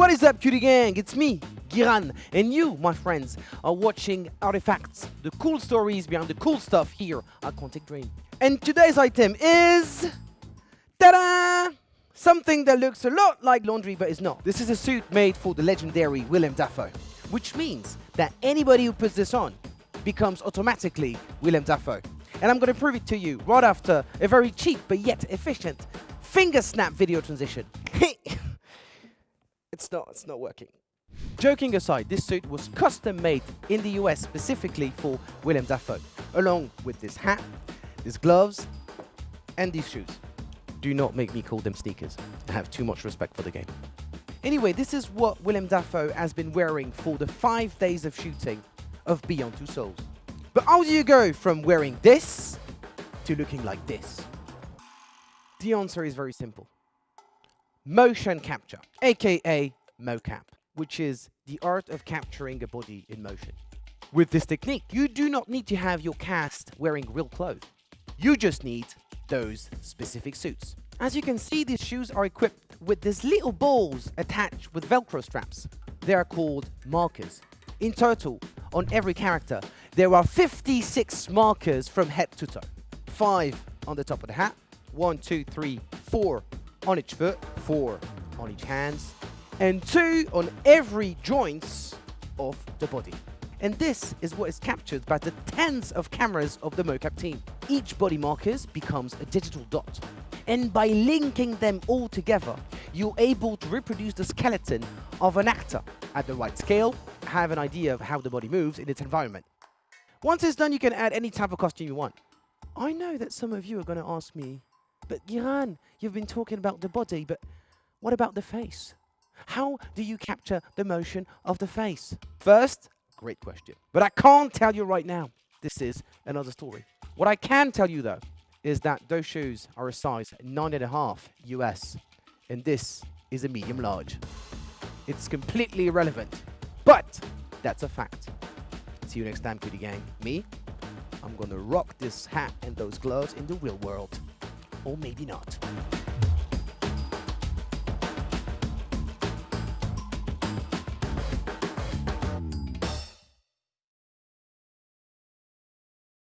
What is up, QD gang? It's me, Giran, and you, my friends, are watching Artifacts, the cool stories behind the cool stuff here at Quantic Dream. And today's item is... Ta-da! Something that looks a lot like laundry but is not. This is a suit made for the legendary Willem Dafoe, which means that anybody who puts this on becomes automatically Willem Dafoe. And I'm going to prove it to you right after a very cheap but yet efficient finger snap video transition. it's not, it's not working. Joking aside, this suit was custom made in the US specifically for Willem Dafoe, along with this hat, these gloves, and these shoes. Do not make me call them sneakers. I have too much respect for the game. Anyway, this is what Willem Dafoe has been wearing for the five days of shooting of Beyond Two Souls. But how do you go from wearing this to looking like this? The answer is very simple. Motion capture, aka mocap, which is the art of capturing a body in motion. With this technique, you do not need to have your cast wearing real clothes. You just need those specific suits. As you can see, these shoes are equipped with these little balls attached with Velcro straps. They are called markers. In total, on every character, there are 56 markers from head to toe. Five on the top of the hat, one, two, three, four on each foot, four on each hands, and two on every joints of the body. And this is what is captured by the tens of cameras of the mocap team. Each body markers becomes a digital dot. And by linking them all together, you're able to reproduce the skeleton of an actor at the right scale, have an idea of how the body moves in its environment. Once it's done, you can add any type of costume you want. I know that some of you are going to ask me, but Giran, you've been talking about the body, but what about the face? How do you capture the motion of the face? First, Great question. But I can't tell you right now. This is another story. What I can tell you, though, is that those shoes are a size 9.5 US, and this is a medium large. It's completely irrelevant, but that's a fact. See you next time, QD gang. Me, I'm gonna rock this hat and those gloves in the real world. Or maybe not.